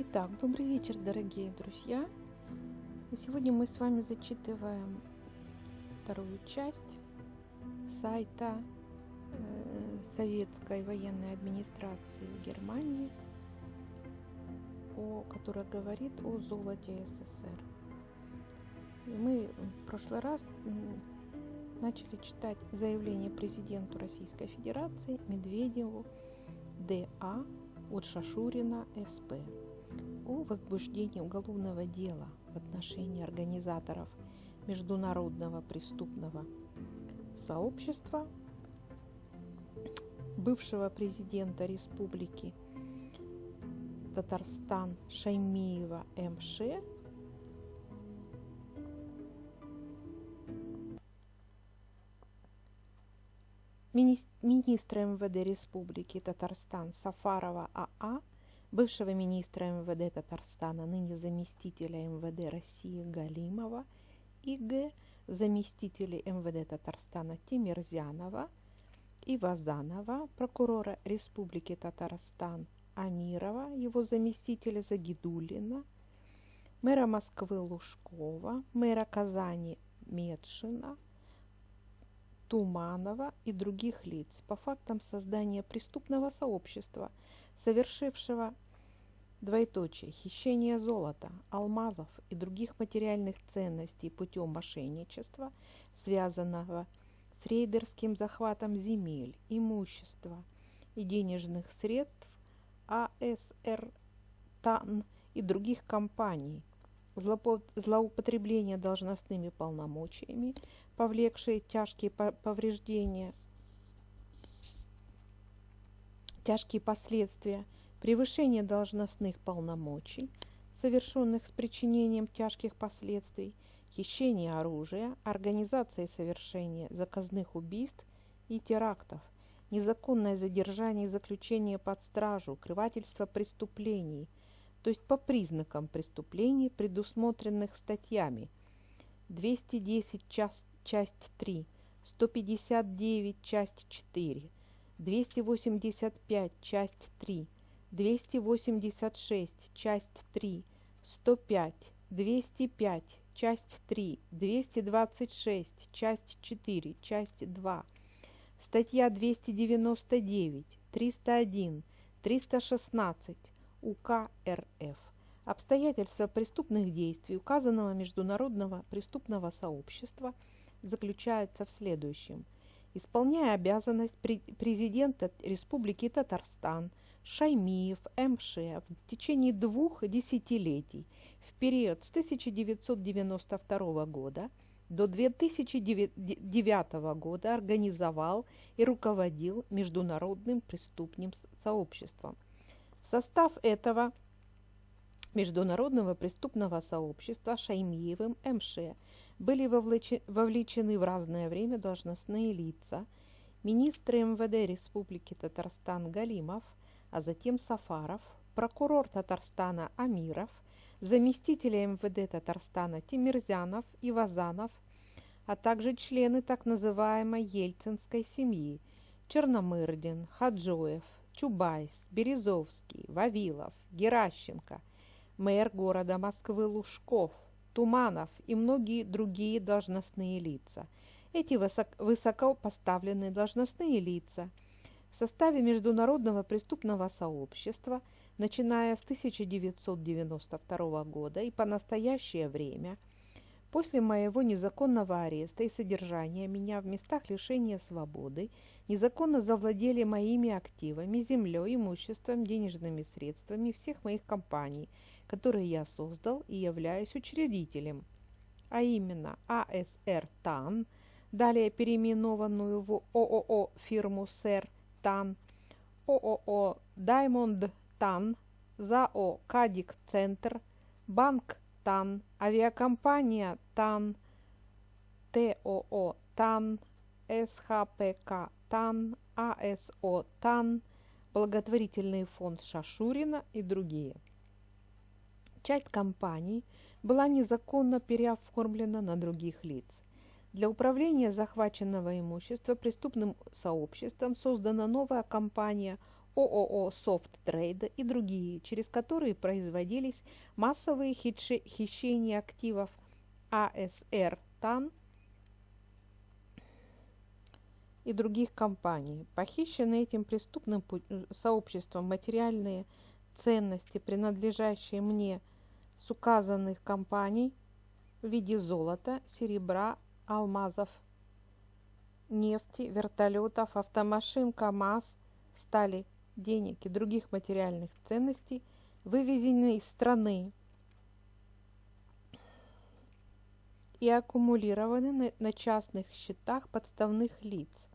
Итак, добрый вечер, дорогие друзья. Сегодня мы с вами зачитываем вторую часть сайта э, Советской военной администрации Германии, о, которая говорит о золоте СССР. Мы в прошлый раз начали читать заявление президенту Российской Федерации Медведеву ДА от Шашурина СП о возбуждении уголовного дела в отношении организаторов международного преступного сообщества бывшего президента республики Татарстан Шаймиева МШ министра МВД Республики Татарстан Сафарова АА бывшего министра МВД Татарстана, ныне заместителя МВД России Галимова и Г. заместителей МВД Татарстана Тимирзянова и Вазанова, прокурора Республики Татарстан Амирова, его заместителя Загидулина, мэра Москвы Лужкова, мэра Казани Медшина, Туманова и других лиц по фактам создания преступного сообщества – совершившего двоеточие хищение золота, алмазов и других материальных ценностей путем мошенничества, связанного с рейдерским захватом земель, имущества и денежных средств АСР ТАН и других компаний, злоупотребление должностными полномочиями, повлекшие тяжкие повреждения – тяжкие последствия превышения должностных полномочий, совершенных с причинением тяжких последствий, хищение оружия, организация совершения заказных убийств и терактов, незаконное задержание и заключение под стражу, укрывательство преступлений, то есть по признакам преступлений, предусмотренных статьями. 210 часть, часть 3, 159 часть 4, 285, часть 3, 286, часть 3, 105, 205, часть 3, 226, часть 4, часть 2, статья 299, 301, 316 УК РФ. Обстоятельства преступных действий указанного международного преступного сообщества заключаются в следующем – исполняя обязанность президента Республики Татарстан Шаймиев МШ в течение двух десятилетий в период с 1992 года до 2009 года организовал и руководил международным преступным сообществом. Состав этого международного преступного сообщества Шаймиевым МШ – были вовлечены в разное время должностные лица, министры МВД Республики Татарстан Галимов, а затем Сафаров, прокурор Татарстана Амиров, заместители МВД Татарстана Тимирзянов и Вазанов, а также члены так называемой ельцинской семьи Черномырдин, Хаджоев, Чубайс, Березовский, Вавилов, Геращенко, мэр города Москвы Лужков – Туманов и многие другие должностные лица. Эти высоко поставленные должностные лица в составе Международного преступного сообщества, начиная с 1992 года и по настоящее время, после моего незаконного ареста и содержания меня в местах лишения свободы, незаконно завладели моими активами, землей, имуществом, денежными средствами всех моих компаний – который я создал и являюсь учредителем, а именно АСР ТАН, далее переименованную в ООО фирму СЭР ТАН, ООО Даймонд ТАН, ЗАО Кадик Центр, Банк ТАН, авиакомпания ТАН, ТОО ТАН, СХПК ТАН, АСО ТАН, благотворительный фонд Шашурина и другие – Часть компаний была незаконно переоформлена на других лиц. Для управления захваченного имущества преступным сообществом создана новая компания ООО «Софт Трейда» и другие, через которые производились массовые хищения активов АСР ТАН и других компаний. Похищенные этим преступным сообществом материальные ценности, принадлежащие мне с указанных компаний в виде золота, серебра, алмазов, нефти, вертолетов, автомашин, КАМАЗ, стали, денег и других материальных ценностей, вывезены из страны и аккумулированы на частных счетах подставных лиц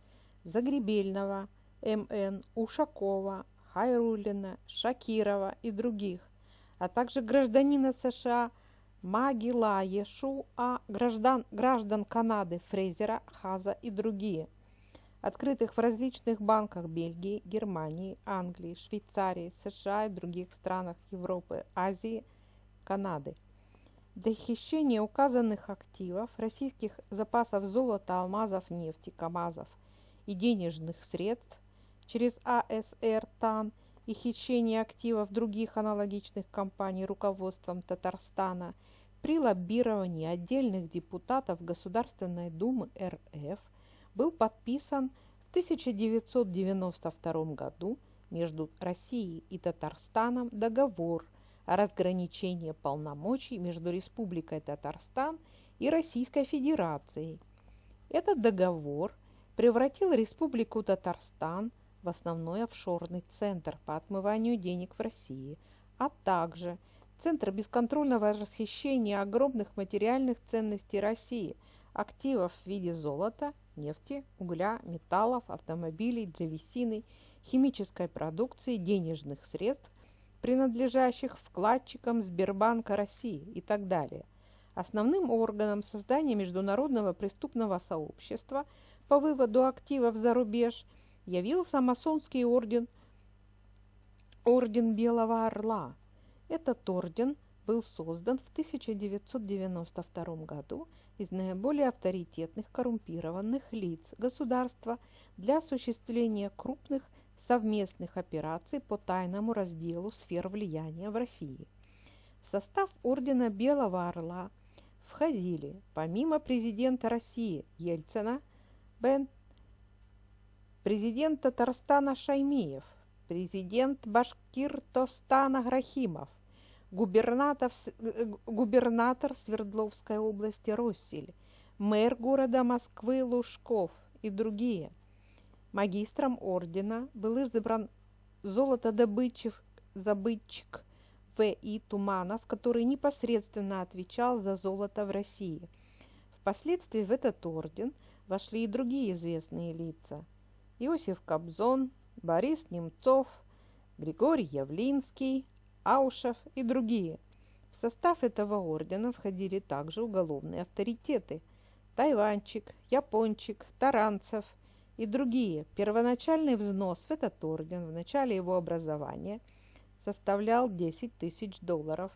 Загребельного, МН, Ушакова, Хайрулина, Шакирова и других, а также гражданина США Магила Ешуа, граждан, граждан Канады Фрейзера, Хаза и другие, открытых в различных банках Бельгии, Германии, Англии, Швейцарии, США и других странах Европы, Азии, Канады. Для хищения указанных активов, российских запасов золота, алмазов, нефти, КАМАЗов – и денежных средств через АСР ТАН и хищение активов других аналогичных компаний руководством Татарстана при лоббировании отдельных депутатов Государственной Думы РФ был подписан в 1992 году между Россией и Татарстаном договор о разграничении полномочий между Республикой Татарстан и Российской Федерацией. Этот договор – превратил Республику Татарстан в основной офшорный центр по отмыванию денег в России, а также центр бесконтрольного расхищения огромных материальных ценностей России, активов в виде золота, нефти, угля, металлов, автомобилей, древесины, химической продукции, денежных средств, принадлежащих вкладчикам Сбербанка России и так далее. Основным органом создания международного преступного сообщества – по выводу активов за рубеж явился масонский орден Орден Белого Орла. Этот орден был создан в 1992 году из наиболее авторитетных коррумпированных лиц государства для осуществления крупных совместных операций по тайному разделу сфер влияния в России. В состав Ордена Белого Орла входили, помимо президента России Ельцина, Бен, президент Татарстана Шаймиев, президент Башкиртостана Грахимов, губернатор, э, губернатор Свердловской области Россель, мэр города Москвы Лужков и другие. Магистром ордена был избран золотодобытчик В.И. Туманов, который непосредственно отвечал за золото в России. Впоследствии в этот орден – вошли и другие известные лица. Иосиф Кобзон, Борис Немцов, Григорий Явлинский, Аушев и другие. В состав этого ордена входили также уголовные авторитеты – Тайванчик, Япончик, Таранцев и другие. Первоначальный взнос в этот орден в начале его образования составлял 10 тысяч долларов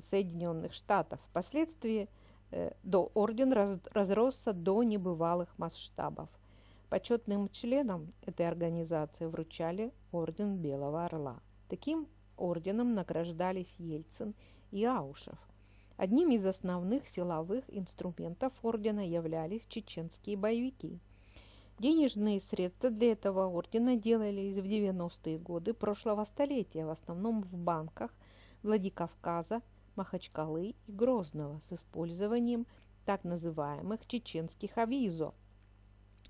Соединенных Штатов. Впоследствии – Э, до орден раз, разросся до небывалых масштабов. Почетным членам этой организации вручали орден Белого Орла. Таким орденом награждались Ельцин и Аушев. Одним из основных силовых инструментов ордена являлись чеченские боевики. Денежные средства для этого ордена делались в 90-е годы прошлого столетия, в основном в банках Владикавказа, Махачкалы и Грозного с использованием так называемых чеченских авизо,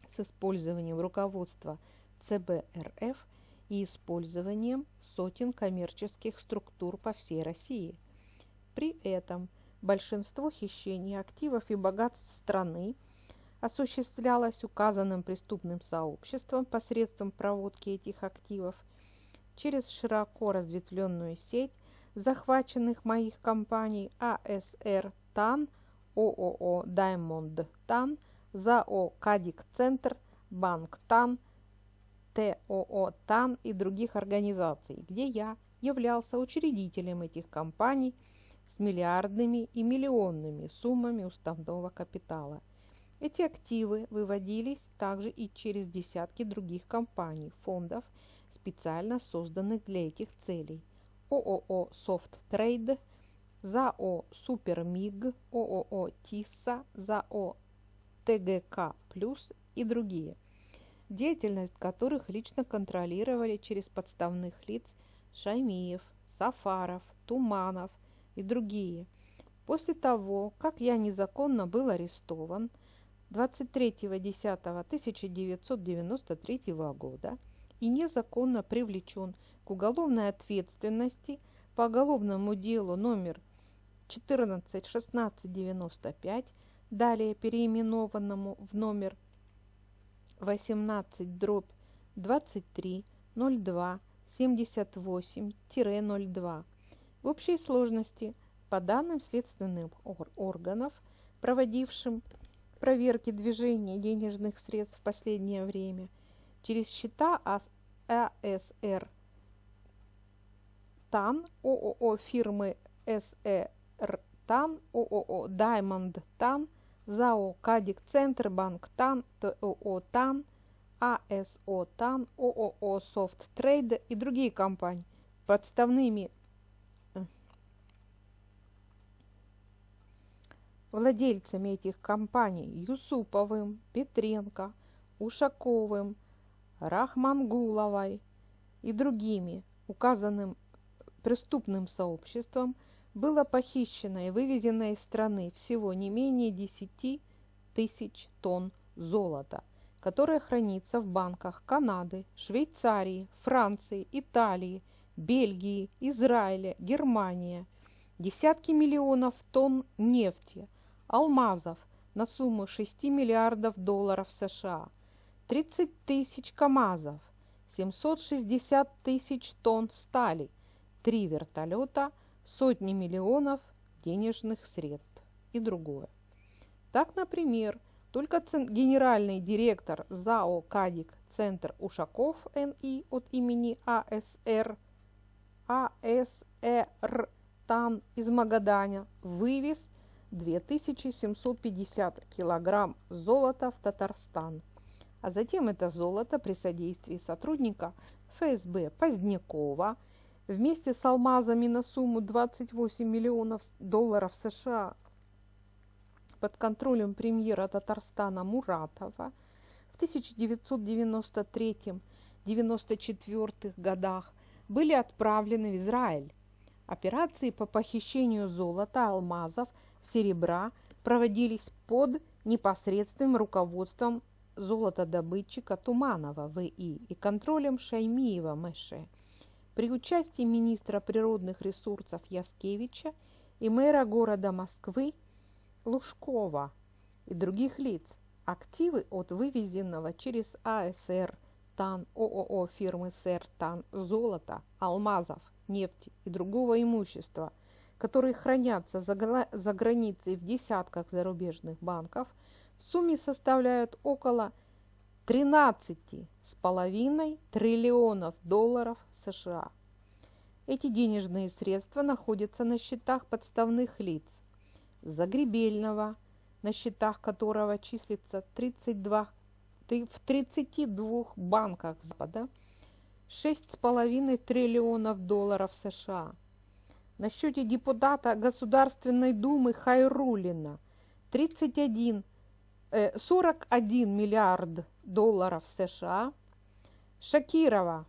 с использованием руководства ЦБ РФ и использованием сотен коммерческих структур по всей России. При этом большинство хищений активов и богатств страны осуществлялось указанным преступным сообществом посредством проводки этих активов через широко разветвленную сеть захваченных моих компаний АСР ТАН, ООО Даймонд ТАН, ЗАО Кадик Центр, Банк ТАН, ТОО ТАН и других организаций, где я являлся учредителем этих компаний с миллиардными и миллионными суммами уставного капитала. Эти активы выводились также и через десятки других компаний, фондов, специально созданных для этих целей. ООО «Софт Трейд», ЗАО «Супермиг», ООО «Тисса», ЗАО «ТГК Плюс» и другие, деятельность которых лично контролировали через подставных лиц Шаймиев, Сафаров, Туманов и другие. После того, как я незаконно был арестован 23.10.1993 года и незаконно привлечен к уголовной ответственности по уголовному делу номер 141695, далее переименованному в номер 18 дробь 23 02 78-02. В общей сложности, по данным следственных органов, проводившим проверки движения денежных средств в последнее время, через счета АСР ТАН, ООО фирмы СЭР ТАН, ООО Даймонд ТАН, ЗАО Кадик Центрбанк ТАН, ТОО ТАН, АСО ТАН, ООО Софт Трейд и другие компании. Подставными э, владельцами этих компаний Юсуповым, Петренко, Ушаковым, Рахмангуловой и другими указанным преступным сообществом было похищено и вывезено из страны всего не менее 10 тысяч тонн золота – которое хранится в банках Канады, Швейцарии, Франции, Италии, Бельгии, Израиля, Германии. Десятки миллионов тонн нефти, алмазов на сумму 6 миллиардов долларов США, 30 тысяч КАМАЗов, 760 тысяч тонн стали, три вертолета, сотни миллионов денежных средств и другое. Так, например, только генеральный директор ЗАО «Кадик» Центр Ушаков НИ от имени АСР АСР ТАН из Магаданя вывез 2750 килограмм золота в Татарстан. А затем это золото при содействии сотрудника ФСБ Позднякова вместе с алмазами на сумму 28 миллионов долларов США под контролем премьера Татарстана Муратова в 1993-1994 годах были отправлены в Израиль. Операции по похищению золота, алмазов, серебра проводились под непосредственным руководством золотодобытчика Туманова В.И. и контролем Шаймиева М.Ш. При участии министра природных ресурсов Яскевича и мэра города Москвы Лужкова и других лиц. Активы от вывезенного через АСР ТАН ООО фирмы СР ТАН золота, алмазов, нефти и другого имущества, которые хранятся за, за границей в десятках зарубежных банков, в сумме составляют около 13,5 триллионов долларов США. Эти денежные средства находятся на счетах подставных лиц – Загребельного, на счетах которого числится 32, в 32 банках Запада 6,5 триллионов долларов США. На счете депутата Государственной Думы Хайрулина 31, э, 41 миллиард долларов США. Шакирова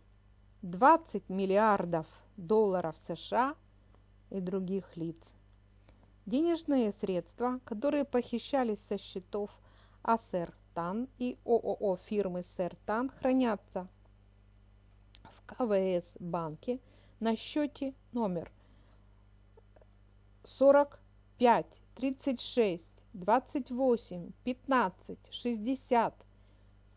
20 миллиардов долларов США и других лиц. Денежные средства, которые похищались со счетов АСР ТАН и ООО фирмы СРТАН, хранятся в КВС банке на счете номер 45 36 28 15 60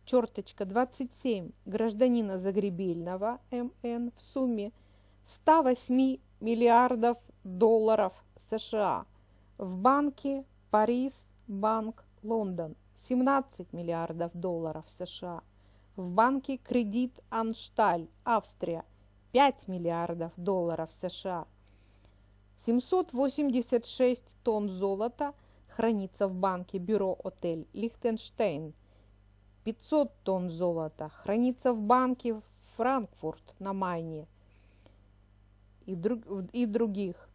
черточка 27 гражданина Загребельного МН в сумме 108 миллиардов долларов США – в банке Парис Банк Лондон 17 миллиардов долларов США. В банке Кредит Аншталь Австрия 5 миллиардов долларов США. 786 тонн золота хранится в банке Бюро Отель Лихтенштейн. 500 тонн золота хранится в банке Франкфурт на Майне и, друг, и других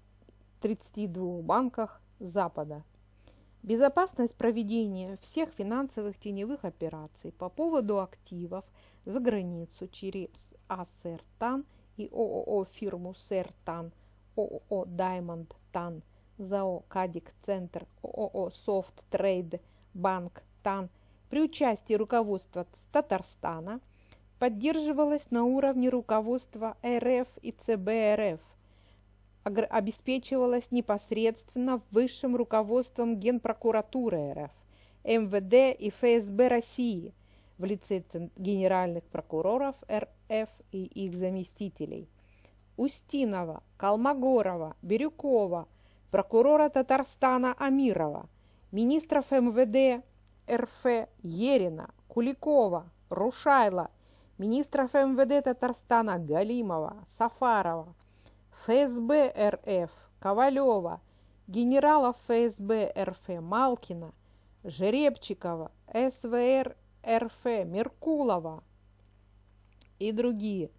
32 банках Запада. Безопасность проведения всех финансовых теневых операций по поводу активов за границу через АСРТАН и ООО фирму СЭРТАН, ООО Даймонд ТАН, ЗАО Кадик Центр, ООО Софт Трейд Банк ТАН при участии руководства Татарстана поддерживалась на уровне руководства РФ и ЦБ РФ обеспечивалась непосредственно высшим руководством Генпрокуратуры РФ, МВД и ФСБ России в лице генеральных прокуроров РФ и их заместителей. Устинова, Колмогорова, Бирюкова, прокурора Татарстана Амирова, министров МВД РФ Ерина, Куликова, Рушайла, министров МВД Татарстана Галимова, Сафарова, ФСБ РФ Ковалева, генералов ФСБ РФ Малкина, Жеребчикова, СВР РФ Меркулова и другие.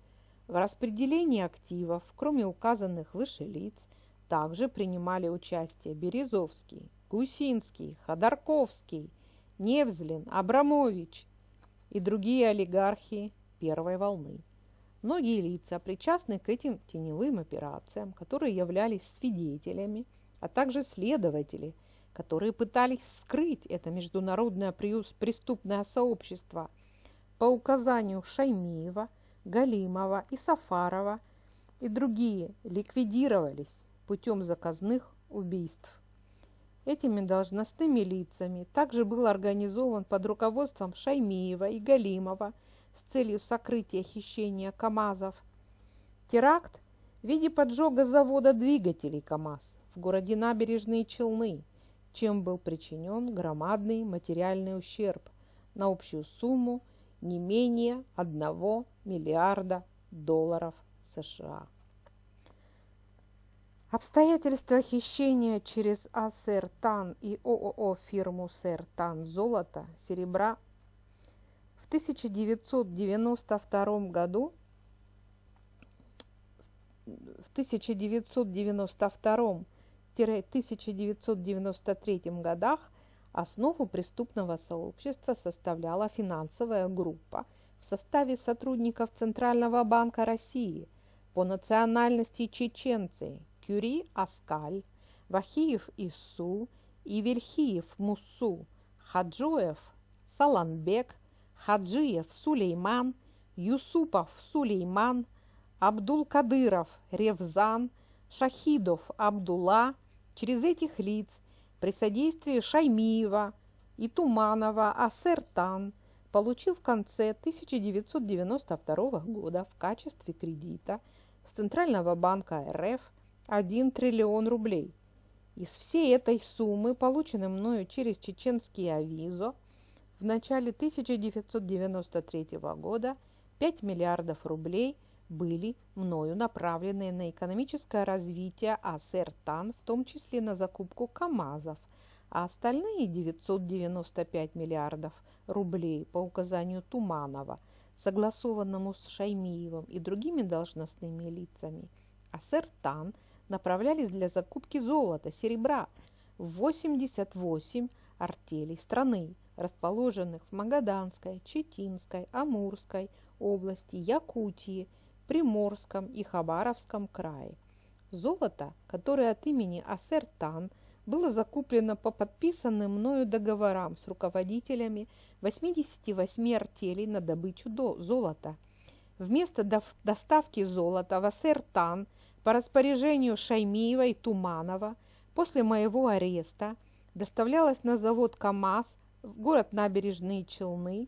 В распределении активов, кроме указанных выше лиц, также принимали участие Березовский, Гусинский, Ходорковский, Невзлин, Абрамович и другие олигархи первой волны. Многие лица, причастные к этим теневым операциям, которые являлись свидетелями, а также следователи, которые пытались скрыть это международное преступное сообщество по указанию Шаймиева, Галимова и Сафарова и другие ликвидировались путем заказных убийств. Этими должностными лицами также был организован под руководством Шаймиева и Галимова с целью сокрытия хищения КАМАЗов. Теракт в виде поджога завода двигателей КАМАЗ в городе Набережные Челны, чем был причинен громадный материальный ущерб на общую сумму не менее 1 миллиарда долларов США. Обстоятельства хищения через АСР ТАН и ООО фирму СР ТАН золота, серебра 1992 году в 1992-1993 годах основу преступного сообщества составляла финансовая группа в составе сотрудников Центрального банка России по национальности чеченцы Кюри Аскаль, Вахиев Ису, Ивельхиев Мусу, Хаджоев Саланбек – Хаджиев Сулейман, Юсупов Сулейман, Абдул-Кадыров Ревзан, Шахидов Абдулла. Через этих лиц при содействии Шаймиева и Туманова Асертан получил в конце 1992 года в качестве кредита с Центрального банка РФ 1 триллион рублей. Из всей этой суммы, полученной мною через чеченские авизо, в начале 1993 года 5 миллиардов рублей были мною направлены на экономическое развитие АСРТАН, в том числе на закупку КАМАЗов, а остальные 995 миллиардов рублей по указанию Туманова, согласованному с Шаймиевым и другими должностными лицами, АСРТАН направлялись для закупки золота, серебра в 88 артелей страны, расположенных в Магаданской, Читинской, Амурской области, Якутии, Приморском и Хабаровском крае. Золото, которое от имени Асертан было закуплено по подписанным мною договорам с руководителями 88 артелей на добычу до золота. Вместо доставки золота в Асертан по распоряжению Шаймиева и Туманова после моего ареста доставлялось на завод КАМАЗ в город Набережные Челны,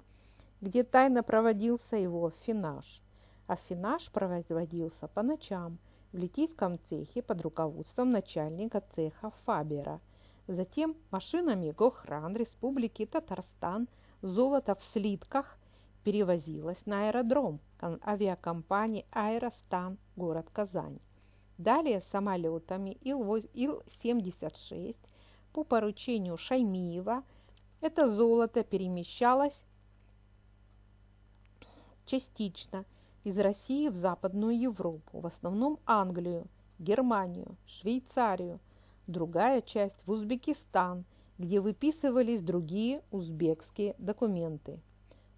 где тайно проводился его финаж. А финаж производился по ночам в литийском цехе под руководством начальника цеха Фабера. Затем машинами Гохран Республики Татарстан золото в слитках перевозилось на аэродром авиакомпании «Аэростан», город Казань. Далее самолетами Ил-76 по поручению Шаймиева – это золото перемещалось частично из России в Западную Европу, в основном Англию, Германию, Швейцарию, другая часть в Узбекистан, где выписывались другие узбекские документы.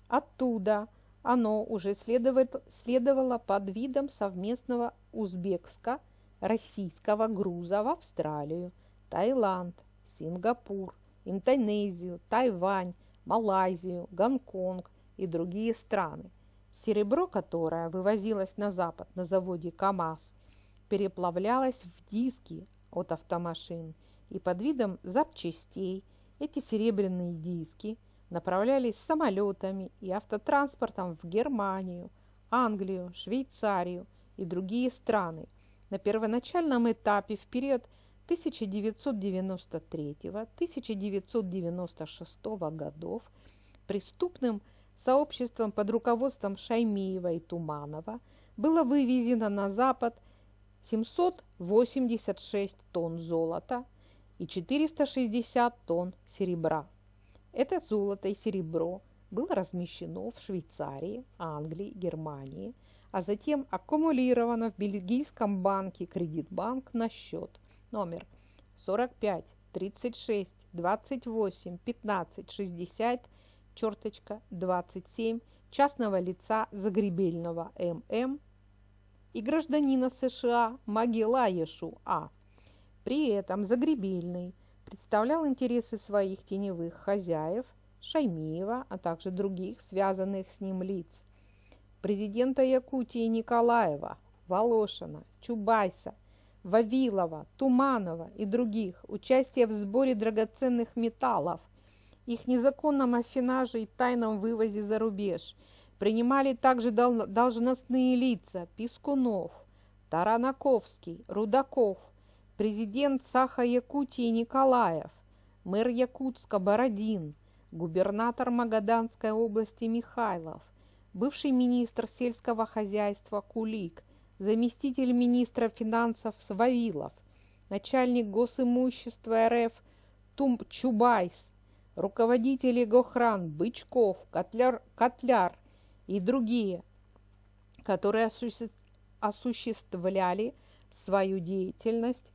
Оттуда оно уже следовало под видом совместного узбекско-российского груза в Австралию, Таиланд, Сингапур, Индонезию, Тайвань, Малайзию, Гонконг и другие страны. Серебро, которое вывозилось на запад на заводе КАМАЗ, переплавлялось в диски от автомашин, и под видом запчастей эти серебряные диски направлялись самолетами и автотранспортом в Германию, Англию, Швейцарию и другие страны. На первоначальном этапе в период 1993-1996 годов преступным сообществом под руководством Шаймиева и Туманова было вывезено на Запад 786 тонн золота и 460 тонн серебра. Это золото и серебро было размещено в Швейцарии, Англии, Германии, а затем аккумулировано в бельгийском банке Кредитбанк на счет номер 45 36 28 15 60 черточка 27 частного лица Загребельного ММ и гражданина США Магелаешу А. При этом Загребельный представлял интересы своих теневых хозяев Шаймиева, а также других связанных с ним лиц. Президента Якутии Николаева, Волошина, Чубайса – Вавилова, Туманова и других, участие в сборе драгоценных металлов, их незаконном афинаже и тайном вывозе за рубеж. Принимали также должностные лица Пискунов, Таранаковский, Рудаков, президент Саха-Якутии Николаев, мэр Якутска Бородин, губернатор Магаданской области Михайлов, бывший министр сельского хозяйства Кулик, заместитель министра финансов Вавилов, начальник госимущества РФ Тум Чубайс, руководители Гохран Бычков, Котляр, Котляр и другие, которые осуществляли свою деятельность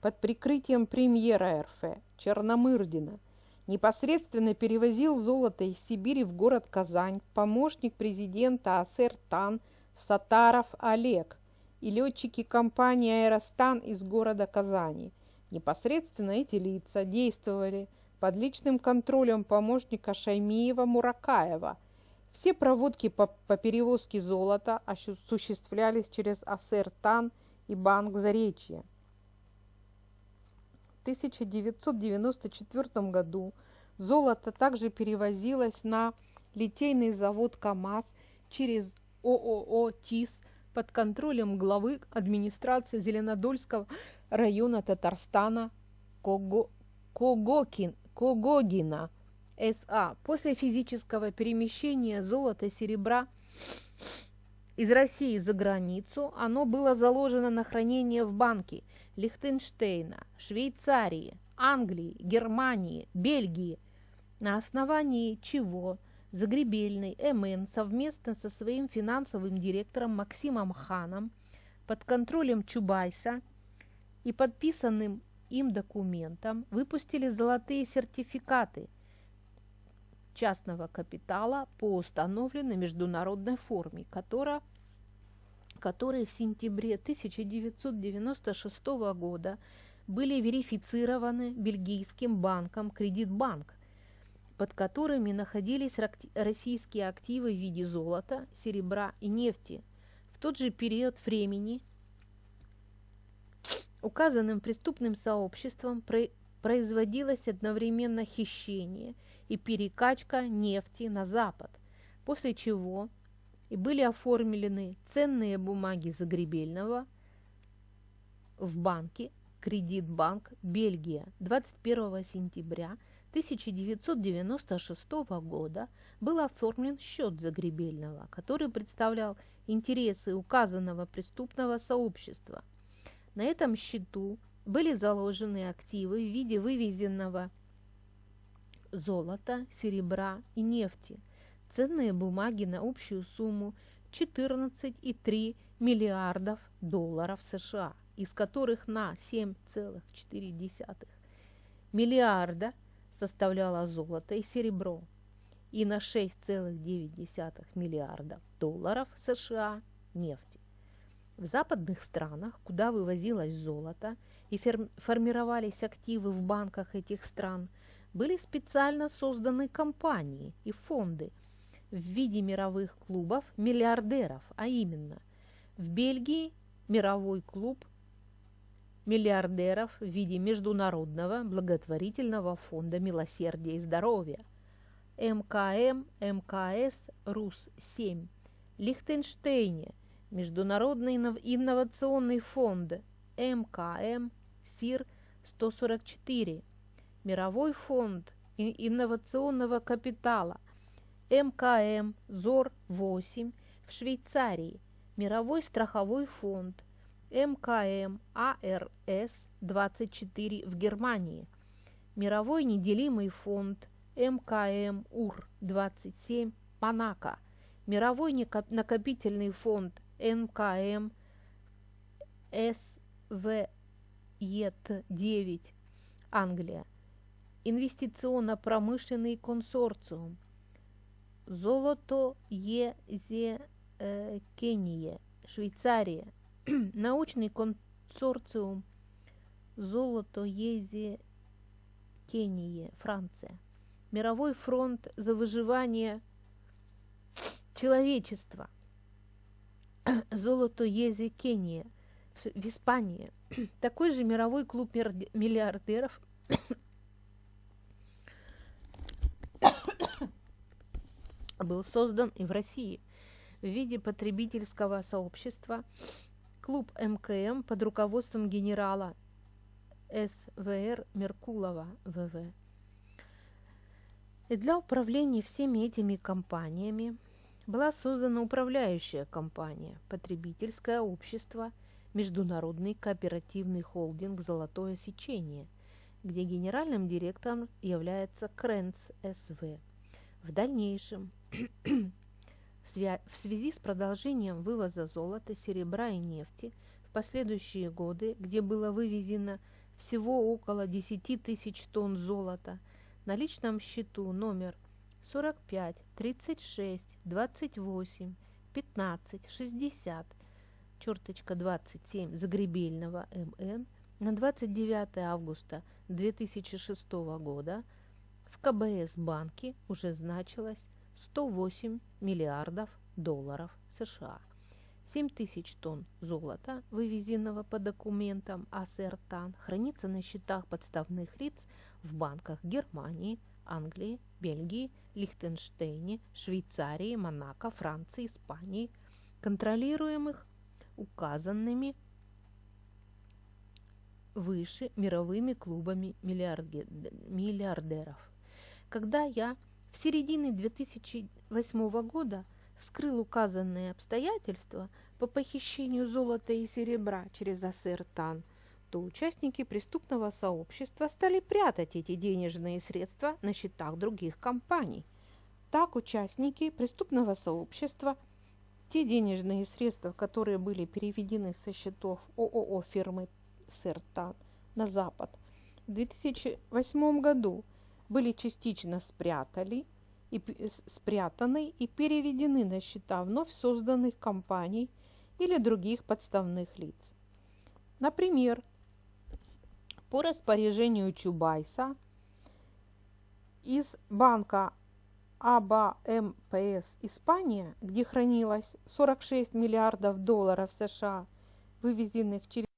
под прикрытием премьера РФ Черномырдина – непосредственно перевозил золото из Сибири в город Казань помощник президента АСР ТАН Сатаров Олег и летчики компании «Аэростан» из города Казани. Непосредственно эти лица действовали под личным контролем помощника Шаймиева Муракаева. Все проводки по, по перевозке золота осуществлялись через АСР ТАН и Банк Заречья. 1994 году золото также перевозилось на литейный завод КАМАЗ через ООО ТИС под контролем главы администрации Зеленодольского района Татарстана Кого... Когокин... Когогина СА. После физического перемещения золота серебра из России за границу оно было заложено на хранение в банке – Лихтенштейна, Швейцарии, Англии, Германии, Бельгии, на основании чего Загребельный МН совместно со своим финансовым директором Максимом Ханом под контролем Чубайса и подписанным им документом выпустили золотые сертификаты частного капитала по установленной международной форме, которая которые в сентябре 1996 года были верифицированы бельгийским банком «Кредитбанк», под которыми находились российские активы в виде золота, серебра и нефти. В тот же период времени указанным преступным сообществом производилось одновременно хищение и перекачка нефти на Запад, после чего и были оформлены ценные бумаги Загребельного в банке Кредитбанк Бельгия 21 сентября 1996 года был оформлен счет Загребельного, который представлял интересы указанного преступного сообщества. На этом счету были заложены активы в виде вывезенного золота, серебра и нефти, ценные бумаги на общую сумму 14,3 миллиардов долларов США, из которых на 7,4 миллиарда составляло золото и серебро, и на 6,9 миллиарда долларов США нефти. В западных странах, куда вывозилось золото и формировались активы в банках этих стран, были специально созданы компании и фонды в виде мировых клубов миллиардеров, а именно в Бельгии мировой клуб миллиардеров в виде Международного благотворительного фонда милосердия и здоровья МКМ МКС РУС-7, Лихтенштейне Международный инновационный фонд МКМ СИР-144, Мировой фонд инновационного капитала. МКМ ЗОР-8 в Швейцарии, Мировой страховой фонд. МКМ АРС-24 в Германии, Мировой неделимый фонд. МКМ УР-27 Монако, Мировой накопительный фонд. НКМ СВЕТ-9 Англия, инвестиционно-промышленный консорциум. Золото Езе э, Кения, Швейцария, научный консорциум Золото Езе Кения, Франция, Мировой фронт за выживание человечества – Золото Ези Кения в Испании. Такой же мировой клуб миллиардеров был создан и в России в виде потребительского сообщества клуб МКМ под руководством генерала СВР Меркулова ВВ. И для управления всеми этими компаниями была создана управляющая компания «Потребительское общество», Международный кооперативный холдинг «Золотое сечение», где генеральным директором является Кренц СВ. В дальнейшем, в связи с продолжением вывоза золота, серебра и нефти в последующие годы, где было вывезено всего около 10 тысяч тонн золота, на личном счету номер 45, 36, 28, 15, 60, черточка 27 Загребельного МН на 29 августа 2006 года в КБС банке уже значилось 108 миллиардов долларов США. 7 тысяч тонн золота, вывезенного по документам АСРТАН, хранится на счетах подставных лиц в банках Германии, Англии, Бельгии, Лихтенштейне, Швейцарии, Монако, Франции, Испании, контролируемых указанными выше мировыми клубами миллиардеров. Когда я в середине 2008 года вскрыл указанные обстоятельства по похищению золота и серебра через АСР ТАН – то участники преступного сообщества стали прятать эти денежные средства на счетах других компаний. Так участники преступного сообщества те денежные средства, которые были переведены со счетов ООО фирмы Сертан на Запад, в 2008 году были частично спрятали и, спрятаны и переведены на счета вновь созданных компаний или других подставных лиц. Например, по распоряжению Чубайса из банка АБА МПС Испания, где хранилось 46 миллиардов долларов США, вывезенных через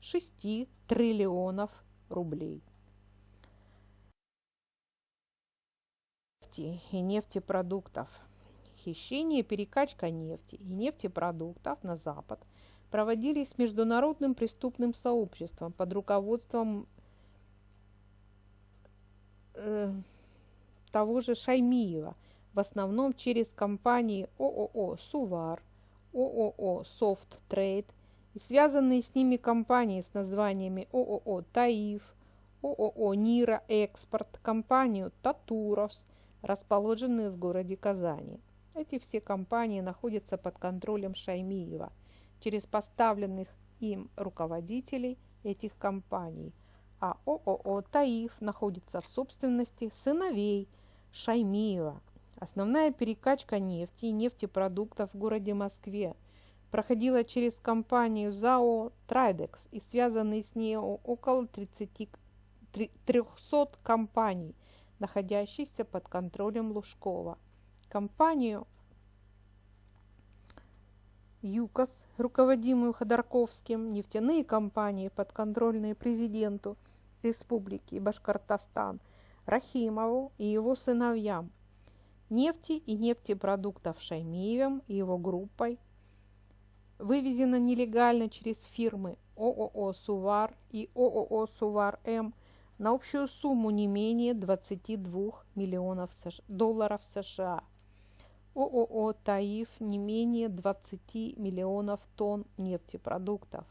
6 триллионов рублей. Нефти и нефтепродуктов. Хищение и перекачка нефти и нефтепродуктов на Запад проводились международным преступным сообществом под руководством э, того же Шаймиева, в основном через компании ООО «Сувар», ООО «Софт Трейд» и связанные с ними компании с названиями ООО «Таиф», ООО «Нира Экспорт», компанию «Татурос», расположенные в городе Казани. Эти все компании находятся под контролем Шаймиева через поставленных им руководителей этих компаний, а ООО «Таиф» находится в собственности сыновей Шаймиева. Основная перекачка нефти и нефтепродуктов в городе Москве проходила через компанию ЗАО «Трайдекс» и связанные с ней около 30, 300 компаний, находящихся под контролем Лужкова. Компанию ЮКОС, руководимую Ходорковским, нефтяные компании, подконтрольные президенту Республики Башкортостан Рахимову и его сыновьям, нефти и нефтепродуктов Шаймиевым и его группой, вывезено нелегально через фирмы ООО «Сувар» и ООО «Сувар-М» на общую сумму не менее 22 миллионов долларов США. ООО «Таиф» не менее 20 миллионов тонн нефтепродуктов.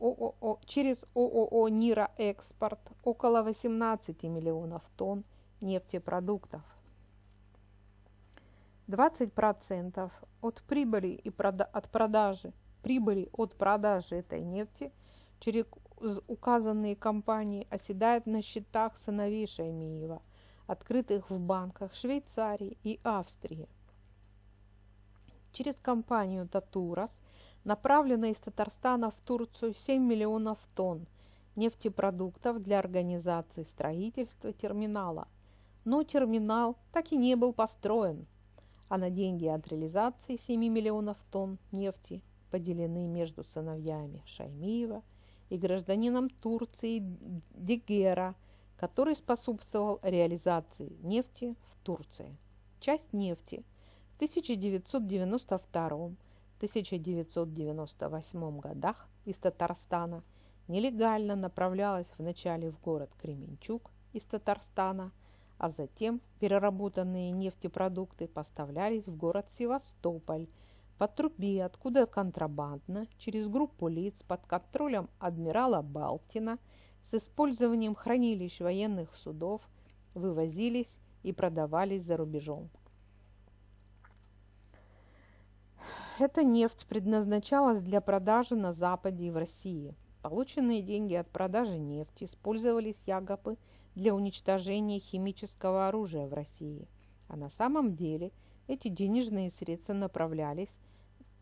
ООО, через ООО «Нира Экспорт» около 18 миллионов тонн нефтепродуктов. 20% от прибыли и прода от продажи прибыли от продажи этой нефти через указанные компании оседает на счетах сыновей Шаймиева, открытых в банках Швейцарии и Австрии через компанию «Татурас» направлено из Татарстана в Турцию 7 миллионов тонн нефтепродуктов для организации строительства терминала. Но терминал так и не был построен, а на деньги от реализации 7 миллионов тонн нефти поделены между сыновьями Шаймиева и гражданином Турции Дегера, который способствовал реализации нефти в Турции. Часть нефти – 1992-1998 годах из Татарстана нелегально направлялась вначале в город Кременчуг из Татарстана, а затем переработанные нефтепродукты поставлялись в город Севастополь по трубе, откуда контрабандно через группу лиц под контролем адмирала Балтина с использованием хранилищ военных судов вывозились и продавались за рубежом. Эта нефть предназначалась для продажи на Западе и в России. Полученные деньги от продажи нефти использовались якобы для уничтожения химического оружия в России. А на самом деле эти денежные средства направлялись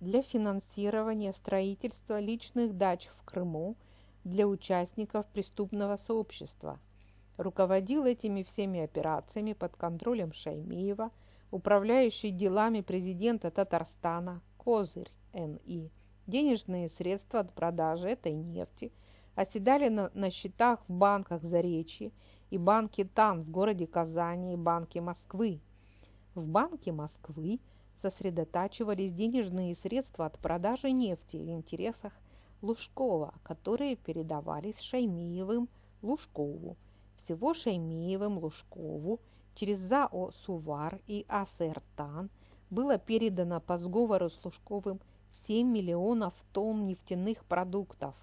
для финансирования строительства личных дач в Крыму для участников преступного сообщества. Руководил этими всеми операциями под контролем Шаймиева, управляющий делами президента Татарстана козырь НИ. Денежные средства от продажи этой нефти оседали на, на счетах в банках Заречья и банке ТАН в городе Казани и банке Москвы. В банке Москвы сосредотачивались денежные средства от продажи нефти в интересах Лужкова, которые передавались Шаймиевым Лужкову. Всего Шаймиевым Лужкову через ЗАО «Сувар» и АСРТАН было передано по сговору с Лужковым 7 миллионов тонн нефтяных продуктов.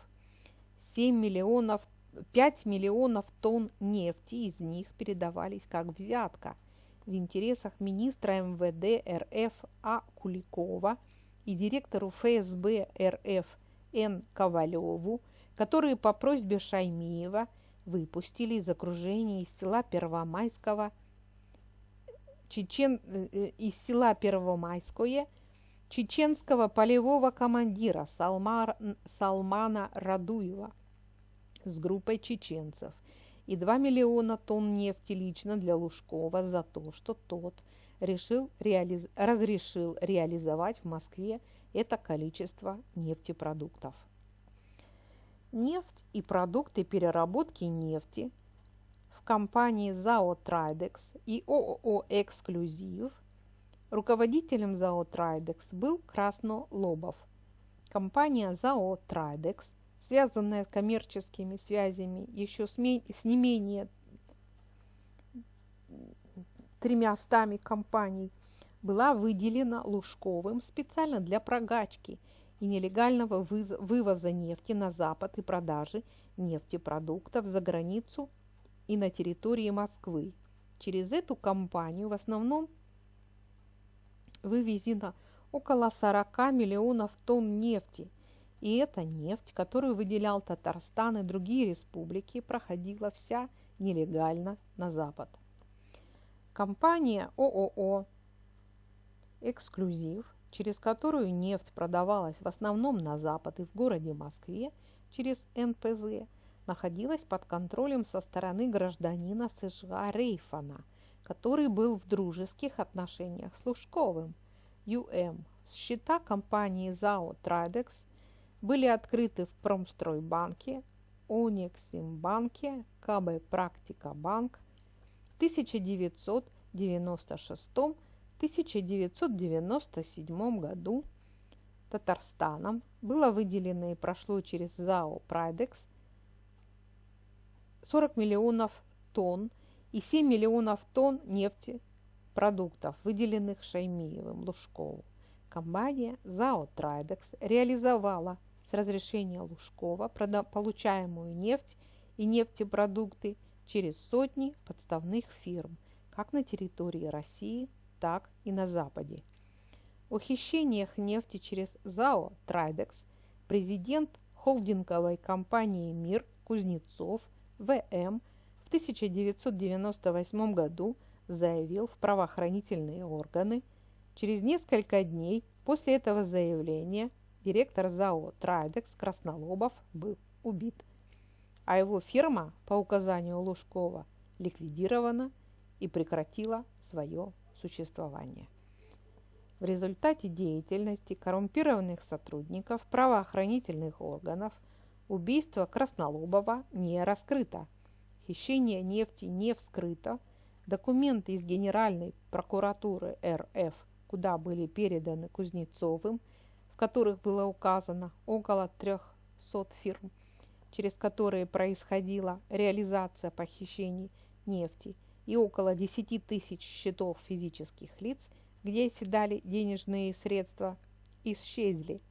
7 миллионов, 5 миллионов тонн нефти из них передавались как взятка в интересах министра МВД РФ А. Куликова и директору ФСБ РФ Н. Ковалеву, которые по просьбе Шаймиева выпустили из окружения из села Первомайского – чечен, э, э, из села Первомайское чеченского полевого командира Салмар, Салмана Радуева с группой чеченцев и 2 миллиона тонн нефти лично для Лужкова за то, что тот решил реализ... разрешил реализовать в Москве это количество нефтепродуктов. нефть и продукты переработки нефти в компании ЗАО «Трайдекс» и ООО «Эксклюзив» руководителем ЗАО «Трайдекс» был Красно Лобов. Компания ЗАО «Трайдекс», связанная коммерческими связями еще с, не менее тремястами компаний, была выделена Лужковым специально для прогачки и нелегального вывоза нефти на Запад и продажи нефтепродуктов за границу и на территории Москвы. Через эту компанию в основном вывезено около 40 миллионов тонн нефти, и эта нефть, которую выделял Татарстан и другие республики, проходила вся нелегально на Запад. Компания ООО «Эксклюзив», через которую нефть продавалась в основном на Запад и в городе Москве через НПЗ, находилась под контролем со стороны гражданина США Рейфана, который был в дружеских отношениях с Лужковым. ЮМ. Счета компании ЗАО «Трайдекс» были открыты в Промстройбанке, Униксимбанке, КБ «Практика Банк», 1996-1997 году Татарстаном было выделено и прошло через ЗАО «Прайдекс» 40 миллионов тонн и 7 миллионов тонн нефти продуктов, выделенных Шаймиевым Лужкову. Компания ЗАО «Трайдекс» реализовала с разрешения Лужкова получаемую нефть и нефтепродукты через сотни подставных фирм, как на территории России, так и на Западе. О хищениях нефти через ЗАО «Трайдекс» президент холдинговой компании «Мир» Кузнецов В.М. в 1998 году заявил в правоохранительные органы. Через несколько дней после этого заявления директор ЗАО «Трайдекс» Краснолобов был убит. А его фирма по указанию Лужкова ликвидирована и прекратила свое существование. В результате деятельности коррумпированных сотрудников правоохранительных органов убийство Краснолобова не раскрыто, хищение нефти не вскрыто, документы из Генеральной прокуратуры РФ, куда были переданы Кузнецовым, в которых было указано около 300 фирм, через которые происходила реализация похищений нефти, и около 10 тысяч счетов физических лиц, где оседали денежные средства, исчезли.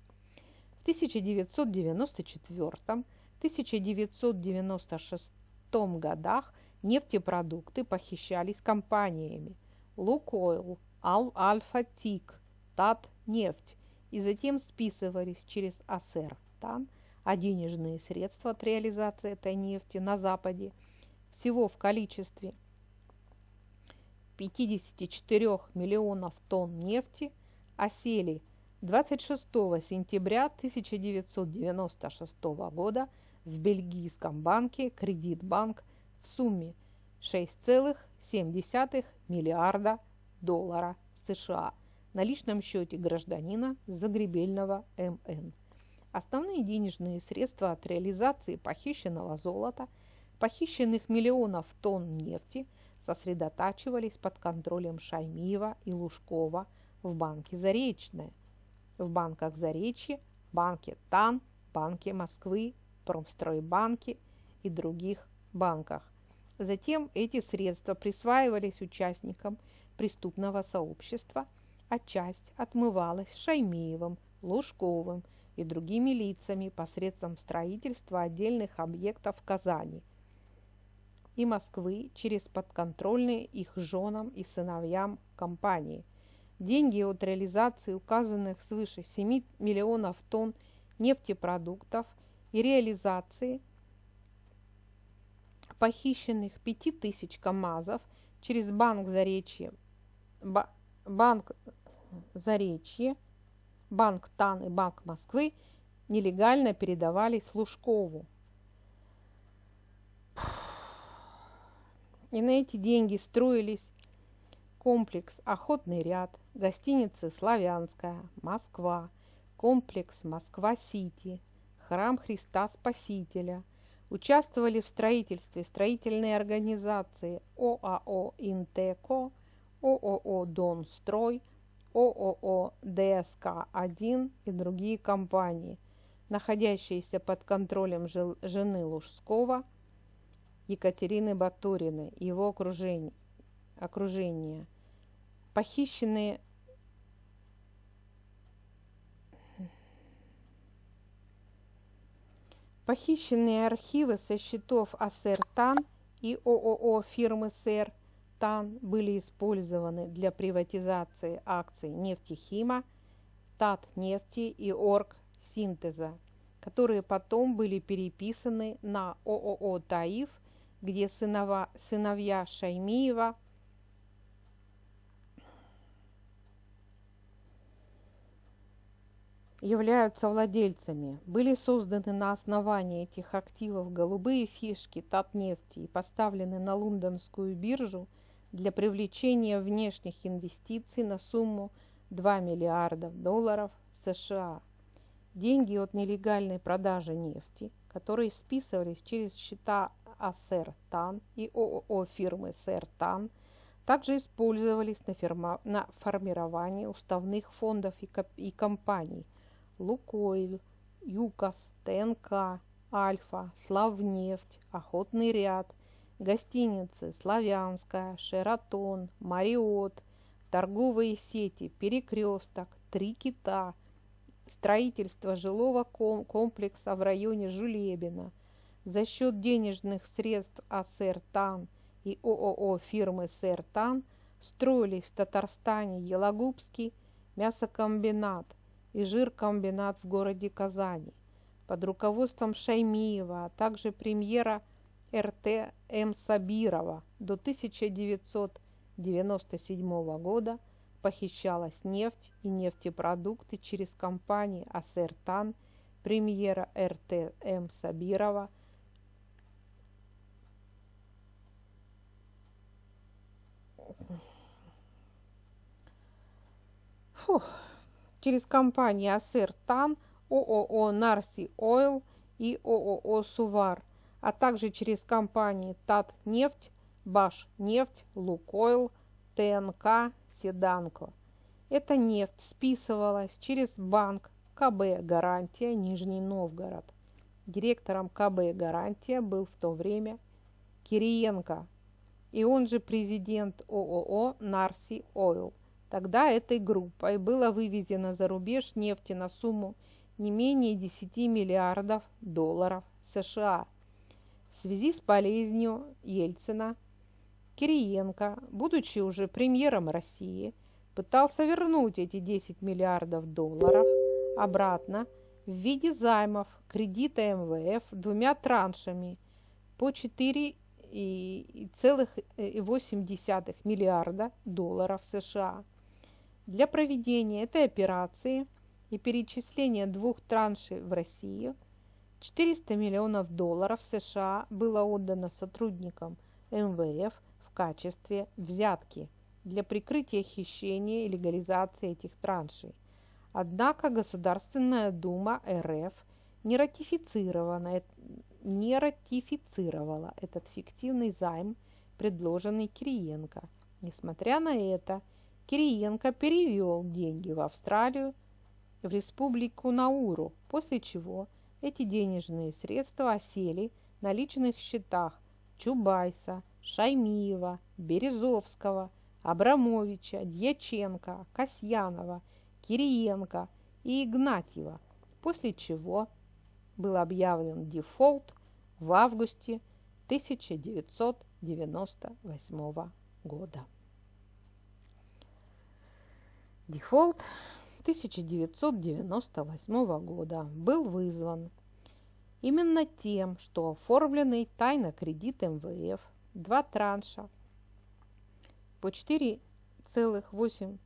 В 1994-1996 годах нефтепродукты похищались компаниями Лукойл, Альфа-Тик, Татнефть и затем списывались через Асертан – а денежные средства от реализации этой нефти на Западе всего в количестве 54 миллионов тонн нефти осели 26 сентября 1996 года в бельгийском банке Кредитбанк в сумме 6,7 миллиарда доллара США на личном счете гражданина Загребельного МН. Основные денежные средства от реализации похищенного золота, похищенных миллионов тонн нефти сосредотачивались под контролем Шаймиева и Лужкова в банке «Заречное», в банках «Заречье», банке ТАН, банке Москвы, Промстройбанке и других банках. Затем эти средства присваивались участникам преступного сообщества, а часть отмывалась Шаймиевым, Лужковым и другими лицами посредством строительства отдельных объектов в Казани и Москвы через подконтрольные их женам и сыновьям компании. Деньги от реализации указанных свыше 7 миллионов тонн нефтепродуктов и реализации похищенных 5000 КАМАЗов через Банк Заречье, Банк Заречье Банк ТАН и Банк Москвы нелегально передавались Лужкову. И на эти деньги строились комплекс «Охотный ряд», гостиницы «Славянская», «Москва», комплекс «Москва-Сити», Храм Христа Спасителя. Участвовали в строительстве строительные организации ОАО «Интеко», ООО «Донстрой», ООО «ДСК-1» и другие компании, находящиеся под контролем жены Лужского Екатерины Батуриной и его окружения. окружения. Похищенные Похищенные архивы со счетов АСР ТАН и ООО фирмы СЭР ТАН были использованы для приватизации акций нефтехима, Татнефти и Орг Синтеза, которые потом были переписаны на ООО «Таиф», где сынова, сыновья Шаймиева являются владельцами, были созданы на основании этих активов голубые фишки Татнефти и поставлены на лондонскую биржу для привлечения внешних инвестиций на сумму 2 миллиарда долларов США. Деньги от нелегальной продажи нефти, которые списывались через счета АСР ТАН и ООО фирмы СР ТАН, также использовались на, фирма, на формирование уставных фондов и, и компаний Лукойл, ЮКОС, ТНК, Альфа, Славнефть, Охотный ряд, гостиницы Славянская, Шератон, Мариот, торговые сети Перекресток, Три кита, строительство жилого комплекса в районе Жулебина. За счет денежных средств АСР ТАН и ООО фирмы СР ТАН строились в Татарстане Елагубский мясокомбинат – и жиркомбинат в городе Казани под руководством Шаймиева, а также премьера РТ М. Сабирова до 1997 года похищалась нефть и нефтепродукты через компании Асертан, премьера РТ М. Сабирова, Фух через компании АСР ТАН, ООО Нарси Ойл и ООО Сувар, а также через компании Татнефть, Башнефть, Лукойл, ТНК, Седанко. Эта нефть списывалась через банк КБ «Гарантия» Нижний Новгород. Директором КБ «Гарантия» был в то время Кириенко, и он же президент ООО «Нарси Ойл». Тогда этой группой было вывезено за рубеж нефти на сумму не менее 10 миллиардов долларов США. В связи с болезнью Ельцина Кириенко, будучи уже премьером России, пытался вернуть эти 10 миллиардов долларов обратно в виде займов кредита МВФ двумя траншами по 4,8 миллиарда долларов США. Для проведения этой операции и перечисления двух траншей в Россию 400 миллионов долларов США было отдано сотрудникам МВФ в качестве взятки для прикрытия хищения и легализации этих траншей. Однако Государственная Дума РФ не ратифицировала, не ратифицировала этот фиктивный займ, предложенный Кириенко. Несмотря на это, Кириенко перевел деньги в Австралию, в республику Науру, после чего эти денежные средства осели на личных счетах Чубайса, Шаймиева, Березовского, Абрамовича, Дьяченко, Касьянова, Кириенко и Игнатьева, после чего был объявлен дефолт в августе 1998 года. Дефолт 1998 года был вызван именно тем, что оформленный тайно кредит МВФ, два транша по 4,8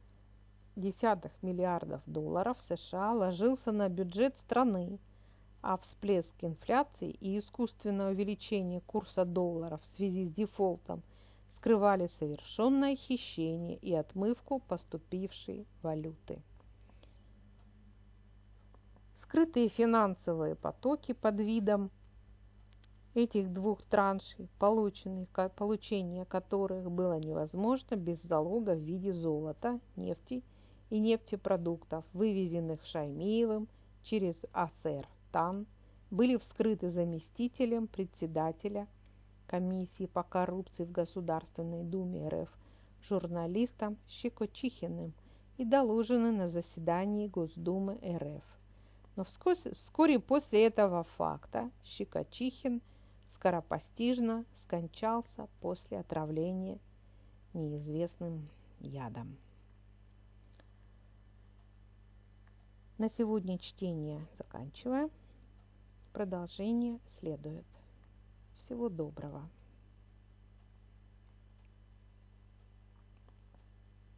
миллиардов долларов США ложился на бюджет страны, а всплеск инфляции и искусственное увеличение курса доллара в связи с дефолтом – скрывали совершенное хищение и отмывку поступившей валюты. Скрытые финансовые потоки под видом этих двух траншей, получение которых было невозможно без залога в виде золота, нефти и нефтепродуктов, вывезенных Шаймиевым через АСР ТАН, были вскрыты заместителем председателя комиссии по коррупции в Государственной Думе РФ журналистом Щекочихиным и доложены на заседании Госдумы РФ. Но вскоре, вскоре после этого факта Щекочихин – скоропостижно скончался после отравления неизвестным ядом. На сегодня чтение заканчиваем. Продолжение следует. Всего доброго.